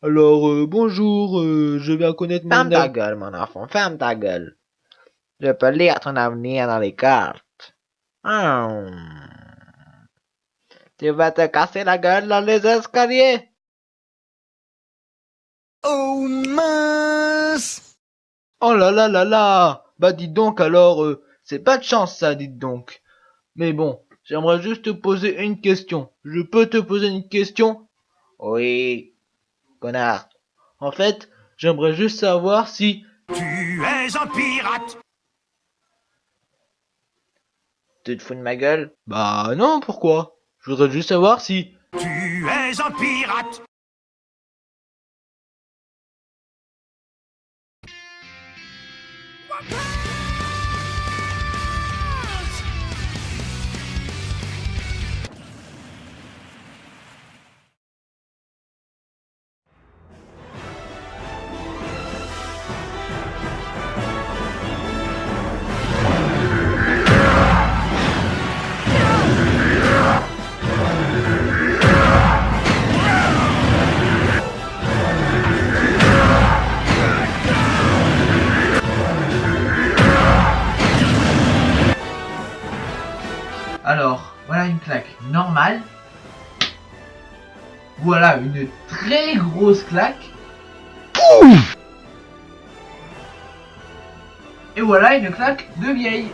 Alors, euh, bonjour, euh, je viens connaître mon... Ferme ta gueule, mon enfant, ferme ta gueule. Je peux lire ton avenir dans les cartes. Hum. Tu vas te casser la gueule dans les escaliers. Oh mince Oh là là là là Bah dites donc alors, euh, c'est pas de chance ça, dites donc. Mais bon, j'aimerais juste te poser une question. Je peux te poser une question? Oui, connard. En fait, j'aimerais juste savoir si... Tu es un pirate. Tu te fous de ma gueule? Bah non, pourquoi? Je voudrais juste savoir si... Tu es un pirate Alors, voilà une claque normale. Voilà une très grosse claque. Et voilà une claque de vieille.